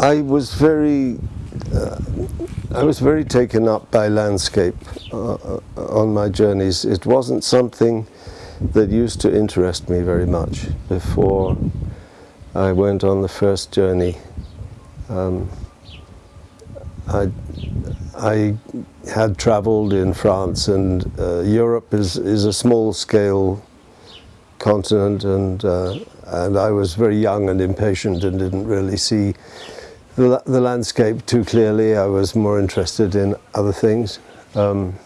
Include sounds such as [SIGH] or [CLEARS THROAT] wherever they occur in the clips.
I was very, uh, I was very taken up by landscape uh, uh, on my journeys. It wasn't something that used to interest me very much before I went on the first journey. Um, I, I had traveled in France and uh, Europe is, is a small scale continent and, uh, and I was very young and impatient and didn't really see the, the landscape too clearly. I was more interested in other things. Um,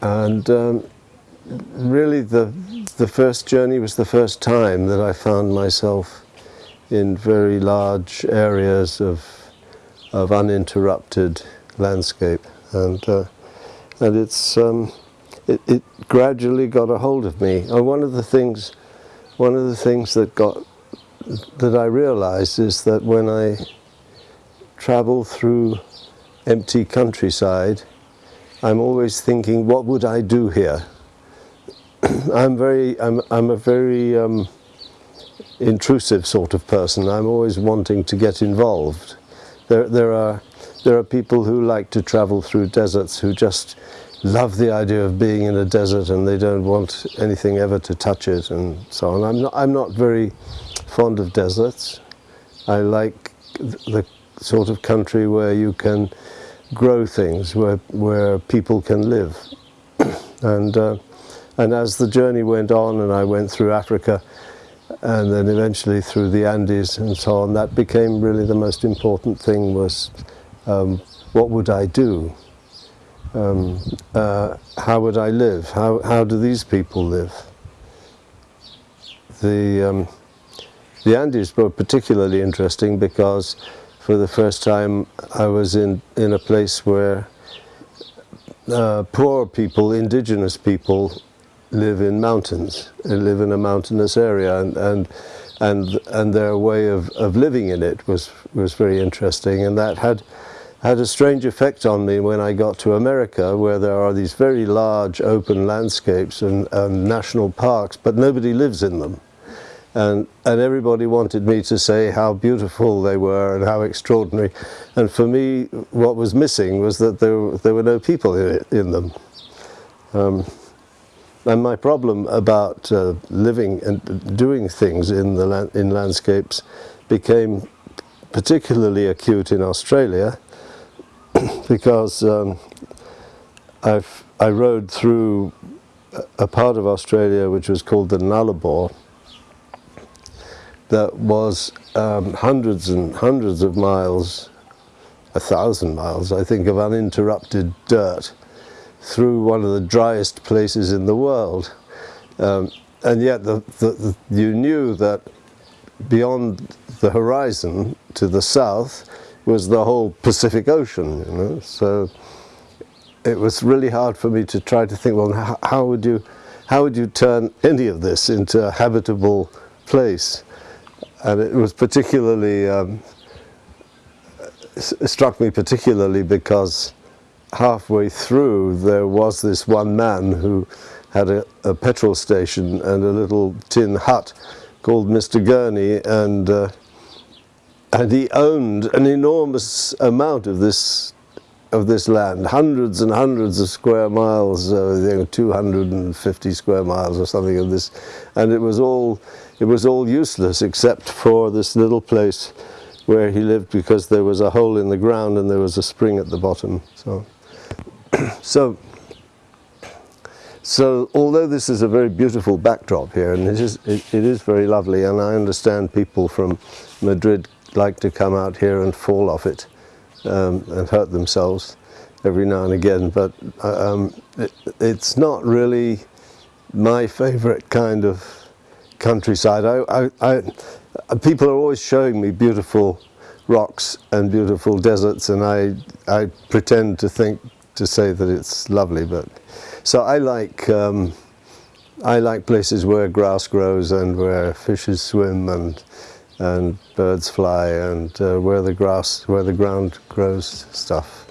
and um, really the, the first journey was the first time that I found myself in very large areas of, of uninterrupted landscape. And, uh, and it's, um, it, it, gradually got a hold of me. And one of the things, one of the things that got, that I realized is that when I travel through empty countryside, I'm always thinking, what would I do here? [CLEARS THROAT] I'm very, I'm, I'm a very um, intrusive sort of person. I'm always wanting to get involved. There, there are, there are people who like to travel through deserts who just love the idea of being in a desert and they don't want anything ever to touch it and so on. I'm not, I'm not very fond of deserts. I like the sort of country where you can grow things, where, where people can live. [CLEARS THROAT] and uh, and as the journey went on and I went through Africa and then eventually through the Andes and so on, that became really the most important thing was um, what would I do? Um, uh, how would I live? How, how do these people live? The, um, the Andes were particularly interesting because for the first time I was in, in a place where uh, poor people, indigenous people, live in mountains, they live in a mountainous area, and and and, and their way of, of living in it was was very interesting, and that had had a strange effect on me when I got to America, where there are these very large open landscapes and, and national parks, but nobody lives in them. And, and everybody wanted me to say how beautiful they were and how extraordinary. And for me, what was missing was that there, there were no people in, it, in them. Um, and my problem about uh, living and doing things in, the land, in landscapes became particularly acute in Australia [CLEARS THROAT] because um, I rode through a part of Australia which was called the Nullarbor that was um, hundreds and hundreds of miles, a thousand miles I think, of uninterrupted dirt through one of the driest places in the world. Um, and yet the, the, the, you knew that beyond the horizon to the south was the whole Pacific Ocean, you know. So it was really hard for me to try to think, well, how, would you, how would you turn any of this into a habitable place? And it was particularly, um, struck me particularly because halfway through there was this one man who had a, a petrol station and a little tin hut called Mr. Gurney and uh, and he owned an enormous amount of this of this land, hundreds and hundreds of square miles, uh, you know, 250 square miles or something of this, and it was all it was all useless except for this little place where he lived because there was a hole in the ground and there was a spring at the bottom. So. [CLEARS THROAT] so, so although this is a very beautiful backdrop here, and it is, it, it is very lovely, and I understand people from Madrid like to come out here and fall off it um, and hurt themselves every now and again, but uh, um, it, it's not really my favorite kind of countryside. I, I, I, people are always showing me beautiful rocks and beautiful deserts and I, I pretend to think to say that it's lovely, but so I like um, I like places where grass grows and where fishes swim and and birds fly and uh, where the grass where the ground grows stuff.